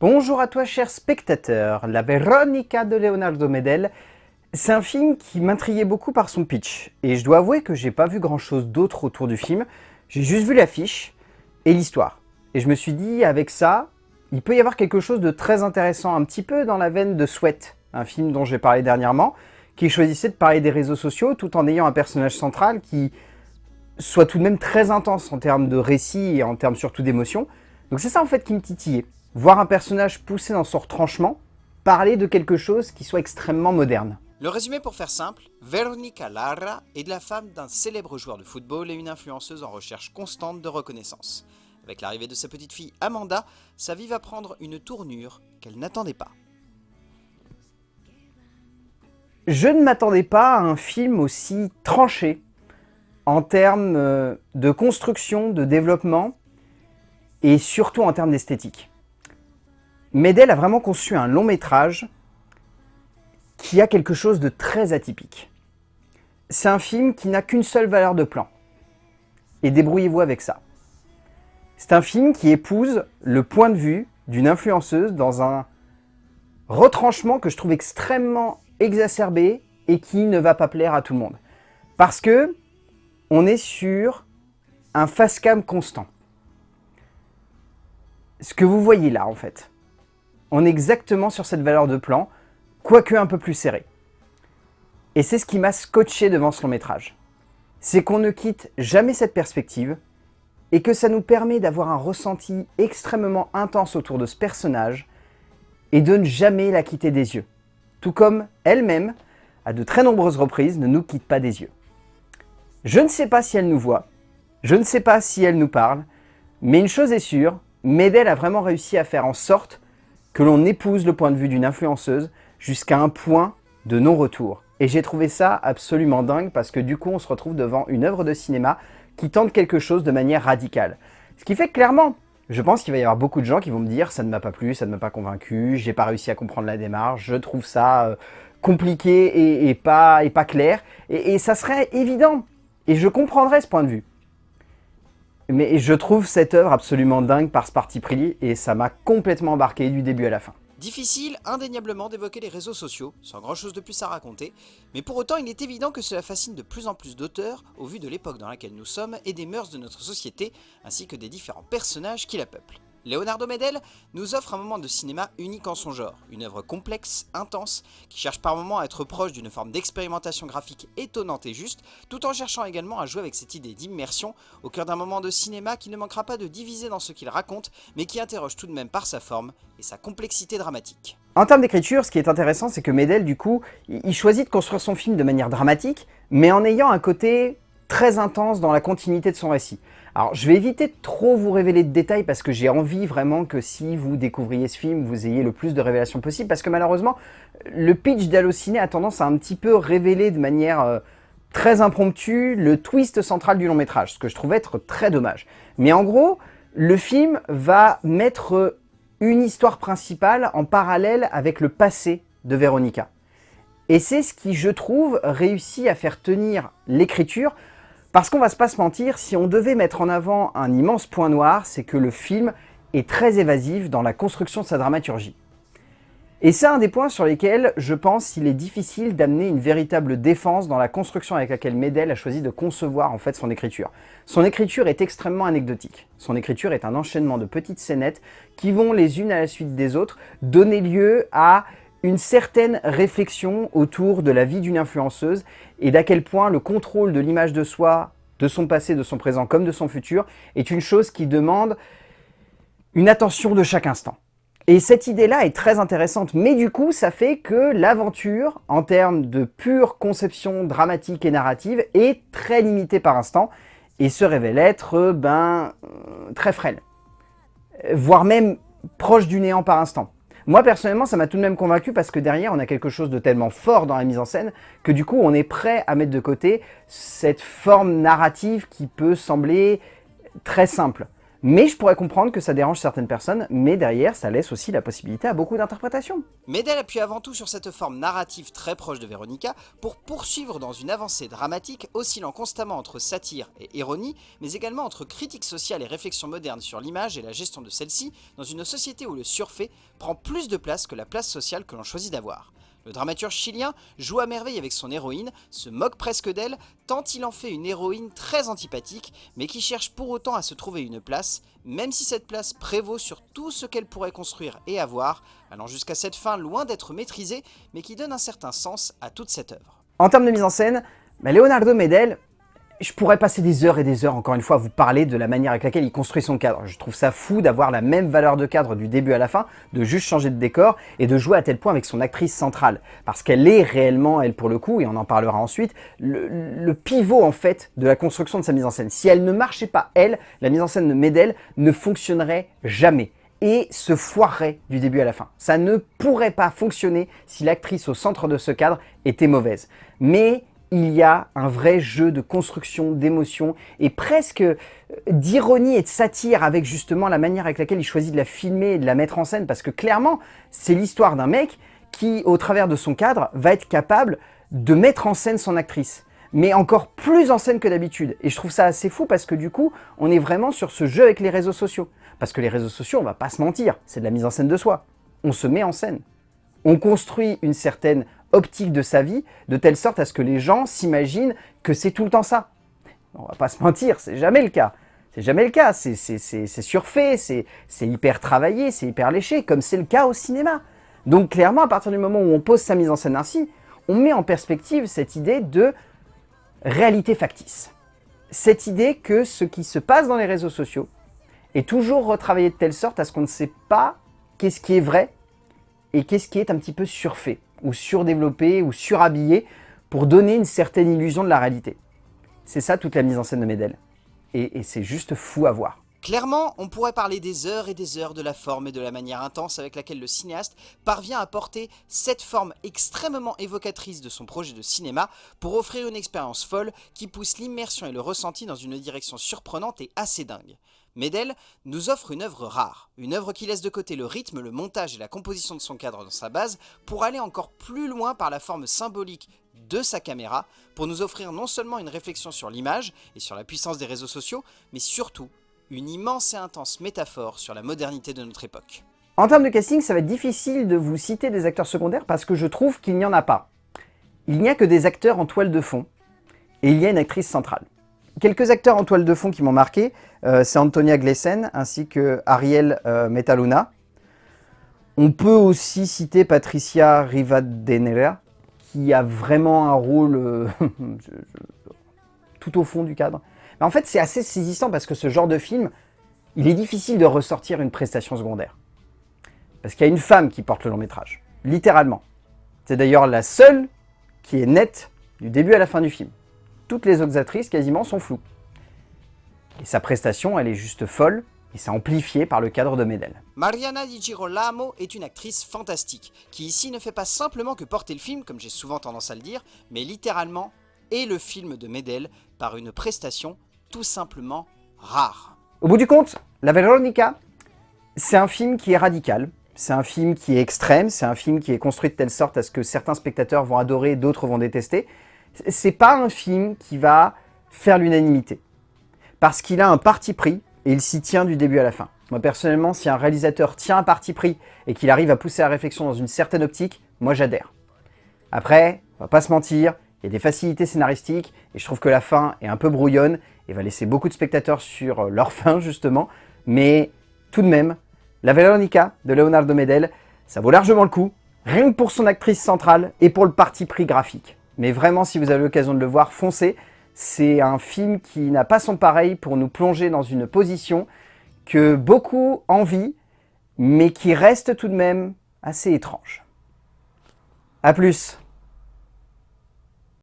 Bonjour à toi cher spectateur, La Veronica de Leonardo Medel, c'est un film qui m'intriguait beaucoup par son pitch, et je dois avouer que j'ai pas vu grand chose d'autre autour du film, j'ai juste vu l'affiche et l'histoire. Et je me suis dit, avec ça, il peut y avoir quelque chose de très intéressant, un petit peu dans la veine de Sweat, un film dont j'ai parlé dernièrement, qui choisissait de parler des réseaux sociaux tout en ayant un personnage central qui soit tout de même très intense en termes de récit et en termes surtout d'émotion. Donc c'est ça en fait qui me titillait. Voir un personnage poussé dans son retranchement, parler de quelque chose qui soit extrêmement moderne. Le résumé pour faire simple, Veronica Lara est la femme d'un célèbre joueur de football et une influenceuse en recherche constante de reconnaissance. Avec l'arrivée de sa petite fille Amanda, sa vie va prendre une tournure qu'elle n'attendait pas. Je ne m'attendais pas à un film aussi tranché en termes euh, de construction, de développement et surtout en termes d'esthétique. Medel a vraiment conçu un long métrage qui a quelque chose de très atypique. C'est un film qui n'a qu'une seule valeur de plan. Et débrouillez-vous avec ça. C'est un film qui épouse le point de vue d'une influenceuse dans un retranchement que je trouve extrêmement exacerbé et qui ne va pas plaire à tout le monde. Parce que on est sur un face cam constant. Ce que vous voyez là, en fait, on est exactement sur cette valeur de plan, quoique un peu plus serré. Et c'est ce qui m'a scotché devant ce long métrage. C'est qu'on ne quitte jamais cette perspective et que ça nous permet d'avoir un ressenti extrêmement intense autour de ce personnage et de ne jamais la quitter des yeux. Tout comme elle-même, à de très nombreuses reprises, ne nous quitte pas des yeux. Je ne sais pas si elle nous voit, je ne sais pas si elle nous parle, mais une chose est sûre, Medel a vraiment réussi à faire en sorte que l'on épouse le point de vue d'une influenceuse jusqu'à un point de non-retour. Et j'ai trouvé ça absolument dingue parce que du coup on se retrouve devant une œuvre de cinéma qui tente quelque chose de manière radicale. Ce qui fait clairement, je pense qu'il va y avoir beaucoup de gens qui vont me dire « ça ne m'a pas plu, ça ne m'a pas convaincu, j'ai pas réussi à comprendre la démarche, je trouve ça euh, compliqué et, pas, et pas clair ». Et ça serait évident et je comprendrais ce point de vue. Mais je trouve cette œuvre absolument dingue par ce parti pris, et ça m'a complètement embarqué du début à la fin. Difficile indéniablement d'évoquer les réseaux sociaux, sans grand chose de plus à raconter, mais pour autant il est évident que cela fascine de plus en plus d'auteurs au vu de l'époque dans laquelle nous sommes et des mœurs de notre société, ainsi que des différents personnages qui la peuplent. Leonardo Medel nous offre un moment de cinéma unique en son genre, une œuvre complexe, intense, qui cherche par moments à être proche d'une forme d'expérimentation graphique étonnante et juste, tout en cherchant également à jouer avec cette idée d'immersion au cœur d'un moment de cinéma qui ne manquera pas de diviser dans ce qu'il raconte, mais qui interroge tout de même par sa forme et sa complexité dramatique. En termes d'écriture, ce qui est intéressant, c'est que Medel, du coup, il choisit de construire son film de manière dramatique, mais en ayant un côté très intense dans la continuité de son récit. Alors, je vais éviter de trop vous révéler de détails parce que j'ai envie vraiment que si vous découvriez ce film, vous ayez le plus de révélations possible parce que malheureusement, le pitch d'Allociné a tendance à un petit peu révéler de manière euh, très impromptue le twist central du long métrage, ce que je trouve être très dommage. Mais en gros, le film va mettre une histoire principale en parallèle avec le passé de Véronica. Et c'est ce qui, je trouve, réussit à faire tenir l'écriture parce qu'on va se pas se mentir, si on devait mettre en avant un immense point noir, c'est que le film est très évasif dans la construction de sa dramaturgie. Et c'est un des points sur lesquels je pense qu'il est difficile d'amener une véritable défense dans la construction avec laquelle Medel a choisi de concevoir en fait son écriture. Son écriture est extrêmement anecdotique. Son écriture est un enchaînement de petites scénettes qui vont les unes à la suite des autres donner lieu à une certaine réflexion autour de la vie d'une influenceuse et d'à quel point le contrôle de l'image de soi, de son passé, de son présent comme de son futur est une chose qui demande une attention de chaque instant. Et cette idée-là est très intéressante, mais du coup, ça fait que l'aventure, en termes de pure conception dramatique et narrative, est très limitée par instant, et se révèle être, ben, euh, très frêle. Voire même proche du néant par instant. Moi, personnellement, ça m'a tout de même convaincu parce que derrière, on a quelque chose de tellement fort dans la mise en scène que du coup, on est prêt à mettre de côté cette forme narrative qui peut sembler très simple. Mais je pourrais comprendre que ça dérange certaines personnes, mais derrière, ça laisse aussi la possibilité à beaucoup d'interprétations. Medel appuie avant tout sur cette forme narrative très proche de Veronica pour poursuivre dans une avancée dramatique oscillant constamment entre satire et ironie, mais également entre critique sociale et réflexion moderne sur l'image et la gestion de celle-ci dans une société où le surfait prend plus de place que la place sociale que l'on choisit d'avoir. Le dramaturge chilien joue à merveille avec son héroïne, se moque presque d'elle, tant il en fait une héroïne très antipathique, mais qui cherche pour autant à se trouver une place, même si cette place prévaut sur tout ce qu'elle pourrait construire et avoir, allant jusqu'à cette fin loin d'être maîtrisée, mais qui donne un certain sens à toute cette œuvre. En termes de mise en scène, bah, Leonardo Medel, je pourrais passer des heures et des heures, encore une fois, à vous parler de la manière avec laquelle il construit son cadre. Je trouve ça fou d'avoir la même valeur de cadre du début à la fin, de juste changer de décor et de jouer à tel point avec son actrice centrale. Parce qu'elle est réellement, elle pour le coup, et on en parlera ensuite, le, pivot en fait de la construction de sa mise en scène. Si elle ne marchait pas, elle, la mise en scène de Medel ne fonctionnerait jamais et se foirerait du début à la fin. Ça ne pourrait pas fonctionner si l'actrice au centre de ce cadre était mauvaise. Mais il y a un vrai jeu de construction, d'émotion et presque euh, d'ironie et de satire avec justement la manière avec laquelle il choisit de la filmer et de la mettre en scène parce que clairement, c'est l'histoire d'un mec qui, au travers de son cadre, va être capable de mettre en scène son actrice mais encore plus en scène que d'habitude. Et je trouve ça assez fou parce que du coup, on est vraiment sur ce jeu avec les réseaux sociaux. Parce que les réseaux sociaux, on va pas se mentir, c'est de la mise en scène de soi. On se met en scène. On construit une certaine optique de sa vie, de telle sorte à ce que les gens s'imaginent que c'est tout le temps ça. On va pas se mentir, c'est jamais le cas. C'est jamais le cas, c'est surfait, c'est hyper travaillé, c'est hyper léché, comme c'est le cas au cinéma. Donc clairement, à partir du moment où on pose sa mise en scène ainsi, on met en perspective cette idée de réalité factice. Cette idée que ce qui se passe dans les réseaux sociaux est toujours retravaillé de telle sorte à ce qu'on ne sait pas qu'est-ce qui est vrai et qu'est-ce qui est un petit peu surfait ou surdéveloppé ou surhabillé pour donner une certaine illusion de la réalité. C'est ça toute la mise en scène de Medel. Et, et c'est juste fou à voir. Clairement, on pourrait parler des heures et des heures de la forme et de la manière intense avec laquelle le cinéaste parvient à porter cette forme extrêmement évocatrice de son projet de cinéma pour offrir une expérience folle qui pousse l'immersion et le ressenti dans une direction surprenante et assez dingue. Medel nous offre une œuvre rare, une œuvre qui laisse de côté le rythme, le montage et la composition de son cadre dans sa base pour aller encore plus loin par la forme symbolique de sa caméra pour nous offrir non seulement une réflexion sur l'image et sur la puissance des réseaux sociaux, mais surtout une immense et intense métaphore sur la modernité de notre époque. En termes de casting, ça va être difficile de vous citer des acteurs secondaires parce que je trouve qu'il n'y en a pas. Il n'y a que des acteurs en toile de fond et il y a une actrice centrale. Quelques acteurs en toile de fond qui m'ont marqué, euh, c'est Antonia Glesen ainsi que Ariel euh, Metaluna. On peut aussi citer Patricia Rivadeneira, qui a vraiment un rôle euh, tout au fond du cadre. Mais en fait, c'est assez saisissant parce que ce genre de film, il est difficile de ressortir une prestation secondaire. Parce qu'il y a une femme qui porte le long métrage, littéralement. C'est d'ailleurs la seule qui est nette du début à la fin du film toutes les autres actrices quasiment sont floues. Et sa prestation, elle est juste folle, et c'est amplifié par le cadre de Medel. Mariana Di Girolamo est une actrice fantastique, qui ici ne fait pas simplement que porter le film, comme j'ai souvent tendance à le dire, mais littéralement est le film de Medel par une prestation tout simplement rare. Au bout du compte, La Veronica, c'est un film qui est radical, c'est un film qui est extrême, c'est un film qui est construit de telle sorte à ce que certains spectateurs vont adorer, d'autres vont détester, c'est pas un film qui va faire l'unanimité. Parce qu'il a un parti pris et il s'y tient du début à la fin. Moi personnellement, si un réalisateur tient un parti pris et qu'il arrive à pousser la réflexion dans une certaine optique, moi j'adhère. Après, on va pas se mentir, il y a des facilités scénaristiques et je trouve que la fin est un peu brouillonne et va laisser beaucoup de spectateurs sur leur fin justement, mais tout de même, La Veronica de Leonardo Medel, ça vaut largement le coup, rien que pour son actrice centrale et pour le parti pris graphique. Mais vraiment, si vous avez l'occasion de le voir, foncez. C'est un film qui n'a pas son pareil pour nous plonger dans une position que beaucoup envient, mais qui reste tout de même assez étrange. A plus